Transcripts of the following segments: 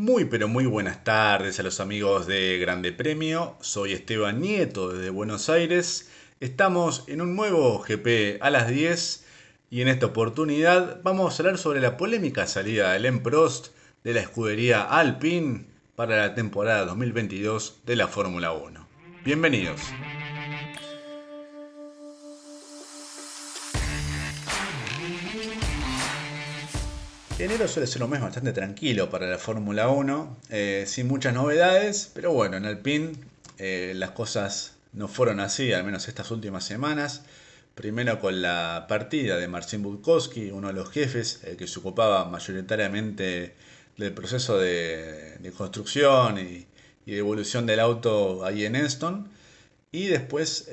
Muy pero muy buenas tardes a los amigos de Grande Premio. Soy Esteban Nieto desde Buenos Aires. Estamos en un nuevo GP a las 10 y en esta oportunidad vamos a hablar sobre la polémica salida de Len Prost de la escudería Alpine para la temporada 2022 de la Fórmula 1. Bienvenidos. Enero suele ser un mes bastante tranquilo para la Fórmula 1, eh, sin muchas novedades, pero bueno, en Alpine eh, las cosas no fueron así, al menos estas últimas semanas. Primero con la partida de Marcin Budkowski, uno de los jefes eh, que se ocupaba mayoritariamente del proceso de, construcción y, evolución del auto ahí en Enston. Y después,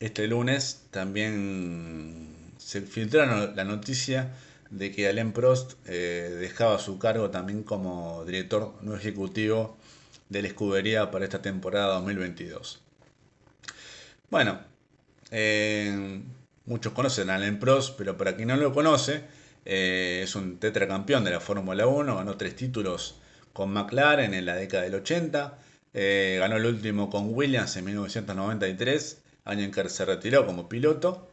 este lunes, también se filtraron la noticia de que Alain Prost eh, dejaba su cargo también como director no ejecutivo de la escudería para esta temporada 2022. Bueno, eh, muchos conocen a Alain Prost, pero para quien no lo conoce, eh, es un tetracampeón de la Fórmula 1, ganó tres títulos con McLaren en la década del 80, ganó el último con Williams en 1993, año en que se retiró como piloto,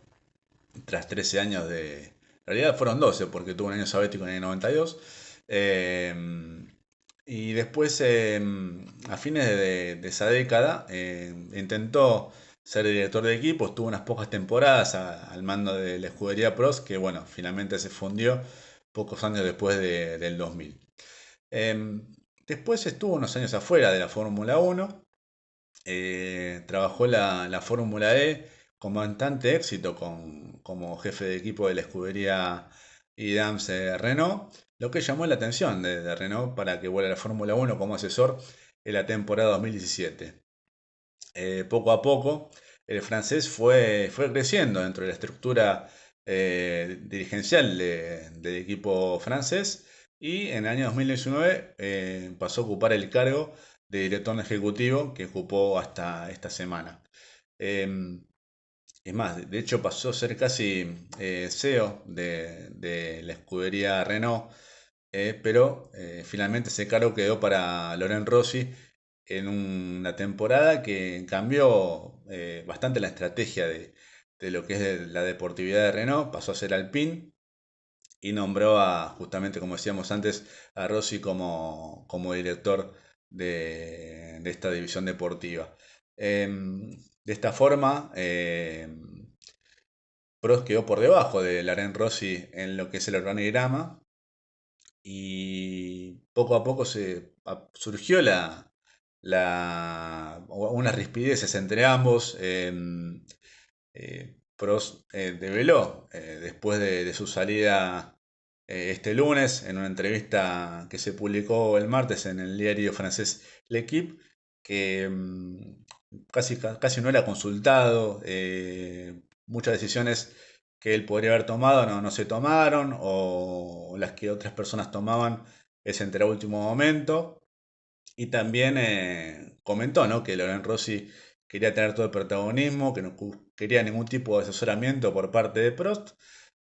tras 13 años de, en realidad fueron 12 porque tuvo un año sabético en el 92. Eh, y después, eh, a fines de, esa década, eh, intentó ser director de equipo, estuvo unas pocas temporadas al mando de la escudería Pros, que bueno, finalmente se fundió pocos años después del 2000. después estuvo unos años afuera de la Fórmula 1, trabajó la, la Fórmula E con bastante éxito como jefe de equipo de la escudería IDAMS Renault, lo que llamó la atención de, Renault para que vuelva a la Fórmula 1 como asesor en la temporada 2017. Eh, poco a poco, el francés fue, fue creciendo dentro de la estructura eh, dirigencial del equipo francés y en el año 2019 eh, pasó a ocupar el cargo de director ejecutivo que ocupó hasta esta semana. Es más, de hecho pasó a ser casi eh, CEO de, la escudería Renault, eh, pero eh, finalmente ese cargo quedó para Loren Rossi en una temporada que cambió bastante la estrategia de, lo que es la deportividad de Renault, pasó a ser Alpine y nombró a, justamente como decíamos antes, a Rossi como, director de, de esta división deportiva. Em, de esta forma, eh, Prost quedó por debajo de Laren Rossi en lo que es el organigrama y poco a poco se surgió la, la, unas rispideces entre ambos. Em, eh, Prost eh, develó después de, su salida este lunes en una entrevista que se publicó el martes en el diario francés L'Equipe que em, casi, casi no era consultado, eh, muchas decisiones que él podría haber tomado no, no se tomaron, o las que otras personas tomaban es entre último momento. Y también eh, comentó ¿no? que Loren Rossi quería tener todo el protagonismo, que no quería ningún tipo de asesoramiento por parte de Prost,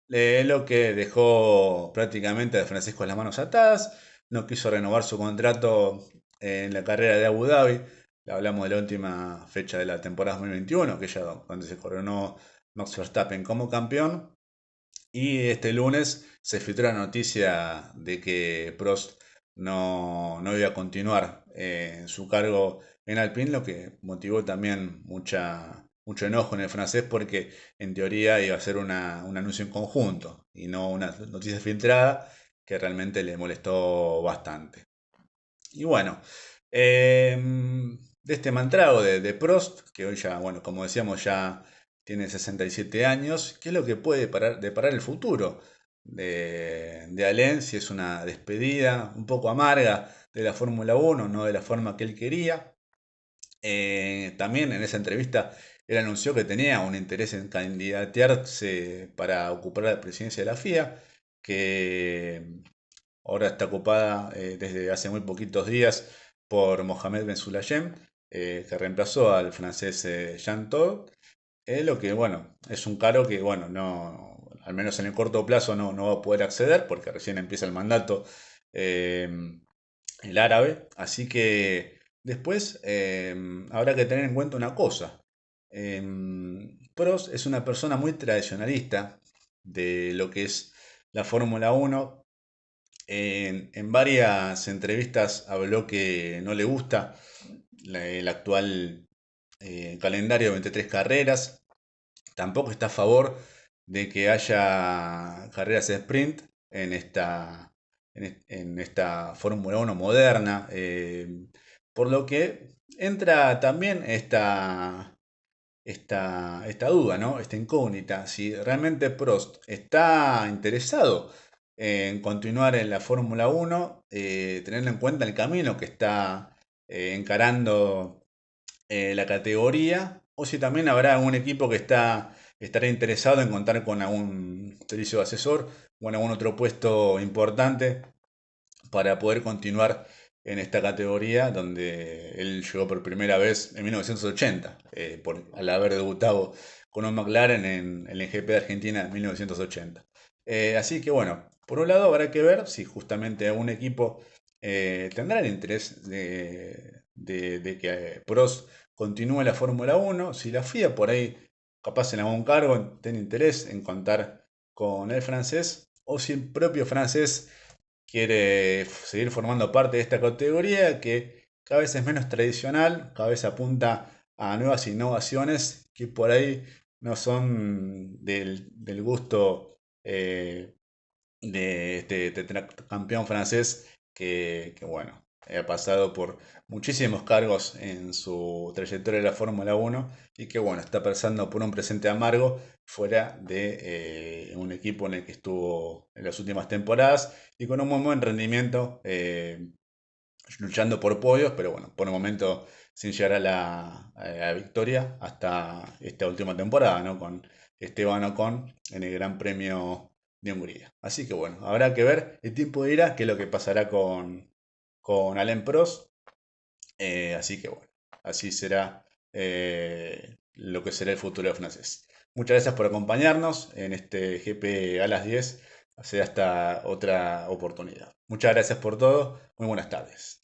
eh, lo que dejó prácticamente a Francisco las manos atadas, no quiso renovar su contrato en la carrera de Abu Dhabi, hablamos de la última fecha de la temporada 2021, que ya donde se coronó Max Verstappen como campeón. Y este lunes se filtró la noticia de que Prost no, iba a continuar eh, en su cargo en Alpine, lo que motivó también mucha, mucho enojo en el francés porque en teoría iba a ser una, un anuncio en conjunto y no una noticia filtrada que realmente le molestó bastante. Y bueno, eh, de este mantrago de, Prost, que hoy ya, bueno, como decíamos, ya tiene 67 años, ¿qué es lo que puede deparar el futuro de, de? Si es una despedida un poco amarga de la Fórmula 1, no de la forma que él quería. Eh, también en esa entrevista él anunció que tenía un interés en candidatearse para ocupar la presidencia de la FIA, que ahora está ocupada eh, desde hace muy poquitos días por Mohamed Ben Sulayem, eh, que reemplazó al francés eh, Jean Todt, lo que, bueno, es un cargo que, bueno, no, al menos en el corto plazo no, no va a poder acceder porque recién empieza el mandato el árabe. Así que después em, habrá que tener en cuenta una cosa. Em, Prost es una persona muy tradicionalista de lo que es la Fórmula 1. En, varias entrevistas habló que no le gusta el actual eh, calendario de 23 carreras. Tampoco está a favor de que haya carreras de sprint en esta, en, esta Fórmula 1 moderna. Eh, por lo que entra también esta, esta, esta duda, ¿no? esta incógnita, si realmente Prost está interesado en continuar en la Fórmula 1, eh, teniendo en cuenta el camino que está eh, encarando la categoría, o si también habrá un equipo que está estará interesado en contar con algún servicio de asesor o en algún otro puesto importante para poder continuar en esta categoría donde él llegó por primera vez en 1980, eh, por, al haber debutado con un McLaren en, el GP de Argentina en 1980. Eh, así que bueno, por un lado habrá que ver si justamente un equipo eh, tendrá el interés de, que Prost continúe la Fórmula 1, si la FIA por ahí capaz en algún cargo tiene interés en contar con el francés, o si el propio francés quiere seguir formando parte de esta categoría que cada vez es menos tradicional, cada vez apunta a nuevas innovaciones que por ahí no son del, gusto eh, de este, campeón francés que, que, bueno, ha pasado por muchísimos cargos en su trayectoria de la Fórmula 1 y que bueno, está pasando por un presente amargo fuera de eh, un equipo en el que estuvo en las últimas temporadas y con un muy buen rendimiento eh, luchando por podios, pero bueno, por el momento sin llegar a la, victoria hasta esta última temporada, ¿no? Con Esteban Ocon en el Gran Premio de Hungría. Así que bueno, habrá que ver, el tiempo dirá qué es lo que pasará con, con Prost. Eh, así que bueno, así será eh, lo que será el futuro de francés. Muchas gracias por acompañarnos en este GP a las 10. Hasta otra oportunidad. Muchas gracias por todo. Muy buenas tardes.